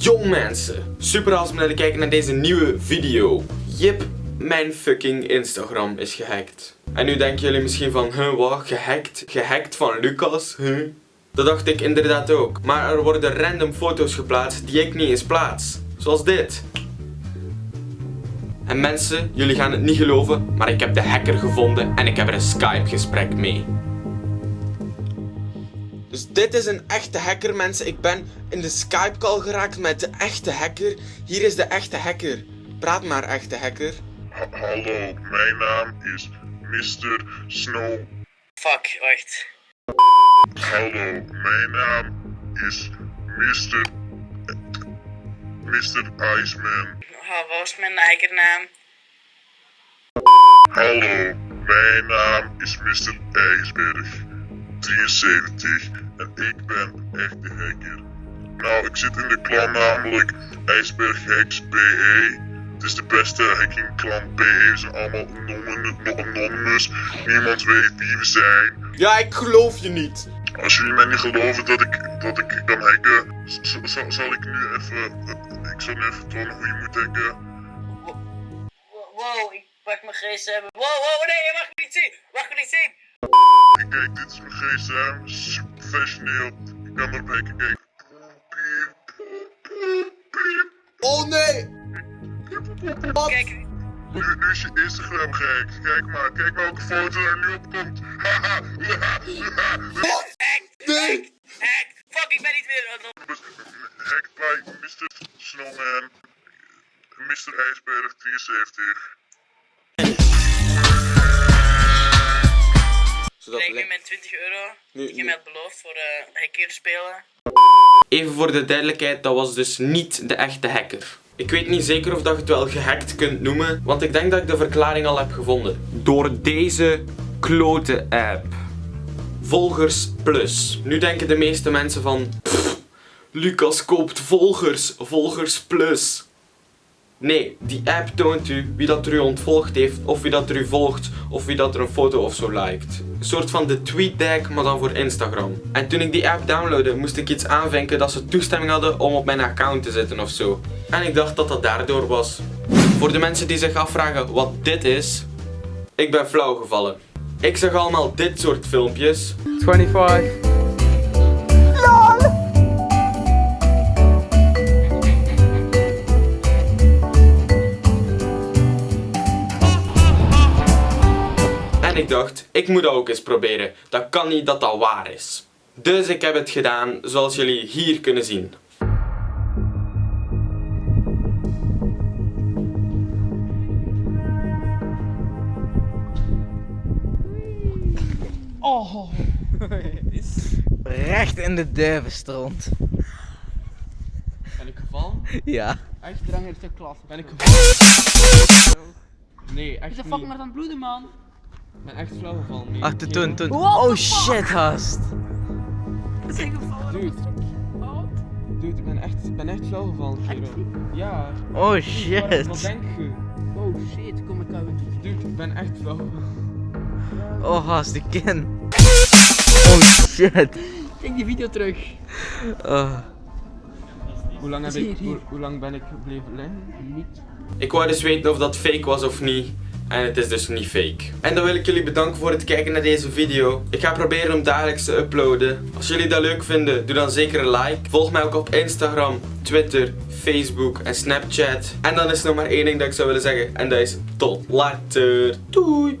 Jong mensen, super jullie kijken naar deze nieuwe video. Jip, mijn fucking Instagram is gehackt. En nu denken jullie misschien van, huh, wat, gehackt? Gehackt van Lucas, huh? Dat dacht ik inderdaad ook. Maar er worden random foto's geplaatst die ik niet eens plaats. Zoals dit. En mensen, jullie gaan het niet geloven, maar ik heb de hacker gevonden en ik heb er een Skype gesprek mee. Dus dit is een echte hacker mensen. Ik ben in de Skype call geraakt met de echte hacker. Hier is de echte hacker. Praat maar echte hacker. Ha- Hallo, mijn naam is Mr. Snow. Fuck, wacht. Hallo, mijn naam is Mr. Mr. Iceman. Ah, wat was mijn eigen Hallo, mijn naam is Mr. IJsberg. 73 en ik ben echt de hacker. Nou, ik zit in de klan namelijk IJsberg Hacks PE. Het is de beste hacking klan PE. Ze zijn allemaal anonymous- anonymous. Niemand weet wie we zijn. Ja, ik geloof je niet. Als jullie mij niet geloven dat ik, dat ik kan hacken, zal, ik nu even. eh, Ik zal nu even tonen hoe je moet hacken. Wow, ik pak mijn gsm. Wow, wow, nee, je mag me niet zien. Mag me niet zien. Kijk, dit is mijn gsm. Super professioneel. Ik kan erop hacken, kijk. Oh nee! Wat? Kijk, Nu, nu is je Instagram gehackt. Kijk maar, kijk welke foto er nu op komt. Haha. Wat? Nee! hack. Fuck, ik ben niet weer. oh, Hacked bij Mr. Snowman. Mr. IJsberg 73. Zodat Krijg nu mijn 20 euro. Nu- Die je mij beloofd voor uh, spelen. Even voor de duidelijkheid, dat was dus niet de echte hacker. Ik weet niet zeker of dat je het wel gehackt kunt noemen, want ik denk dat ik de verklaring al heb gevonden. Door deze klote app. Volgers Plus. Nu denken de meeste mensen van... "Pff, Lucas koopt volgers, Volgers Plus. Nee, die app toont u wie dat er u ontvolgd heeft, of wie dat er u volgt, of wie dat er een foto of zo liked. Een soort van de TweetDeck, maar dan voor Instagram. En toen ik die app downloadde, moest ik iets aanvinken dat ze toestemming hadden om op mijn account te zitten of zo. En ik dacht dat dat daardoor was. Voor de mensen die zich afvragen wat dit is, ik ben flauw gevallen. Ik zag allemaal dit soort filmpjes. 25. Ik dacht, ik moet dat ook eens proberen. Dat kan niet dat dat waar is. Dus ik heb het gedaan zoals jullie hier kunnen zien. Oh. Recht in de duivenstront. Ben ik gevallen? Ja. Echt? Drang heeft de klas. Ben ik gevallen? Nee, echt Is de niet. fuck maar aan het bloeden, man? Ik ben echt flauw gevallen. Nee, Ach, toen, toen. Oh shit, gast. Is hij gevallen? Dude. Dude, ik ben echt, ik ben echt flauw gevallen. Ja. Oh Wat, wat shit. denk je? Oh shit, kom ik uit. Dude, ik ben echt flauw gevallen. Oh gast, ik ken. Oh shit. Kijk die video terug. Oh. Hoe lang, heb ik, hoe, hoe lang ben ik gebleven liggen? Niet. Ik wou dus weten of dat fake was of niet. En het is dus niet fake. En dan wil ik jullie bedanken voor het kijken naar deze video. Ik ga proberen om dagelijks te uploaden. Als jullie dat leuk vinden, doe dan zeker een like. Volg mij ook op Instagram, Twitter, Facebook en Snapchat. En dan is er nog maar één ding dat ik zou willen zeggen. En dat is tot later. Doei.